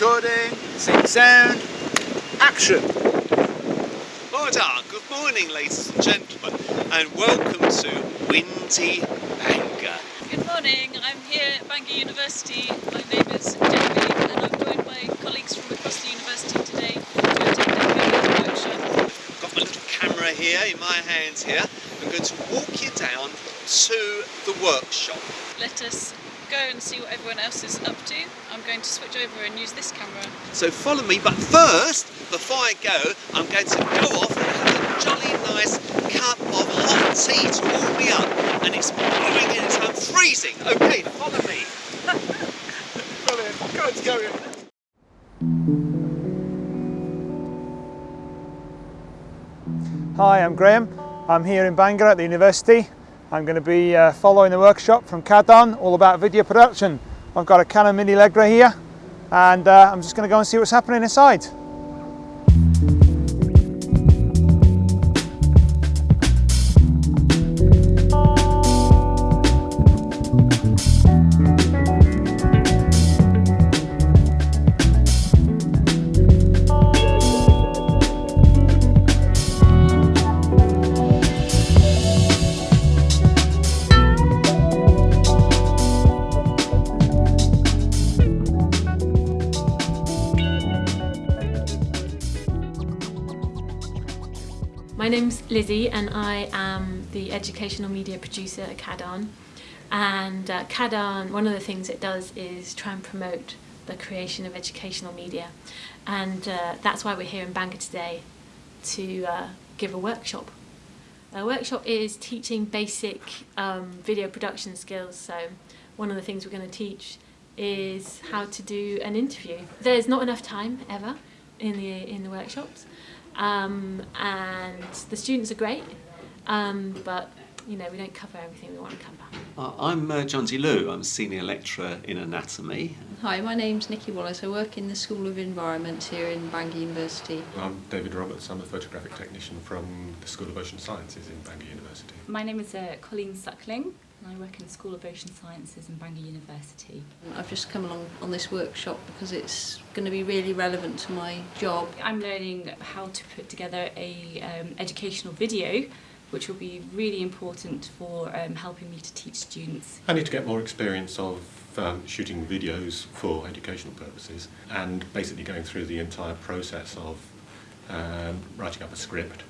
recording, sync sound, action! Order, good morning ladies and gentlemen and welcome to Windy Bangor. Good morning, I'm here at Bangor University. My name is Genevieve and I'm joined by colleagues from across the university today to attend a video workshop. I've got my little camera here in my hands here. I'm going to walk you down to the workshop. Let us go and see what everyone else is up to. I'm going to switch over and use this camera. So follow me, but first, before I go, I'm going to go off and have a jolly nice cup of hot tea to warm me up. And it's blowing in, so I'm freezing. Okay, follow me. Brilliant, go, go in. Hi, I'm Graham. I'm here in Bangor at the university. I'm going to be uh, following the workshop from Cadan, all about video production. I've got a Canon Mini Legria here and uh, I'm just going to go and see what's happening inside. My name's Lizzie and I am the educational media producer at CADAN. And uh, CADAN, one of the things it does is try and promote the creation of educational media. And uh, that's why we're here in Bangor today to uh, give a workshop. A workshop is teaching basic um, video production skills. So one of the things we're going to teach is how to do an interview. There's not enough time ever in the in the workshops um, and the students are great um, but you know we don't cover everything we want to cover. Uh, I'm uh, John D. Lou. I'm a senior lecturer in anatomy. Hi, my name's Nikki Wallace. I work in the School of Environment here in Bangor University. I'm David Roberts. I'm a photographic technician from the School of Ocean Sciences in Bangor University. My name is uh, Colleen Suckling and I work in the School of Ocean Sciences in Bangor University. Um, I've just come along on this workshop because it's going to be really relevant to my job. I'm learning how to put together a um, educational video which will be really important for um, helping me to teach students. I need to get more experience of um, shooting videos for educational purposes and basically going through the entire process of um, writing up a script.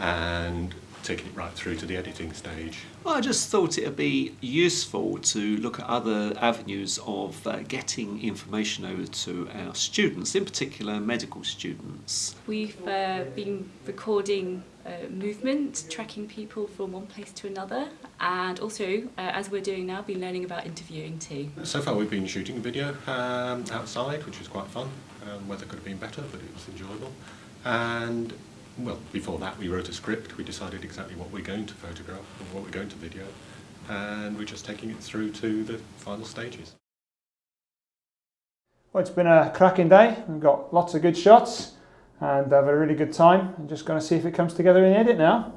And taking it right through to the editing stage. Well, I just thought it would be useful to look at other avenues of uh, getting information over to our students, in particular medical students. We've uh, been recording uh, movement, tracking people from one place to another and also, uh, as we're doing now, been learning about interviewing too. So far we've been shooting a video um, outside which was quite fun. Um, weather could have been better but it was enjoyable. And well, before that we wrote a script, we decided exactly what we're going to photograph and what we're going to video, and we're just taking it through to the final stages. Well, it's been a cracking day. We've got lots of good shots and have a really good time. I'm just going to see if it comes together in the edit now.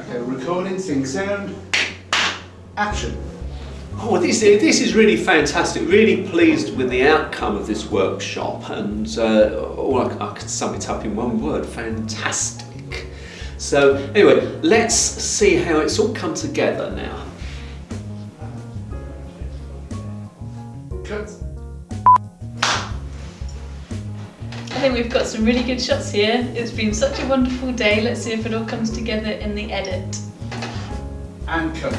Okay, recording, sync sound, action. Oh, this, this is really fantastic. Really pleased with the outcome of this workshop, and uh, all I, I could sum it up in one word: fantastic. So, anyway, let's see how it's all come together now. Cut. I think we've got some really good shots here. It's been such a wonderful day. Let's see if it all comes together in the edit. And cut.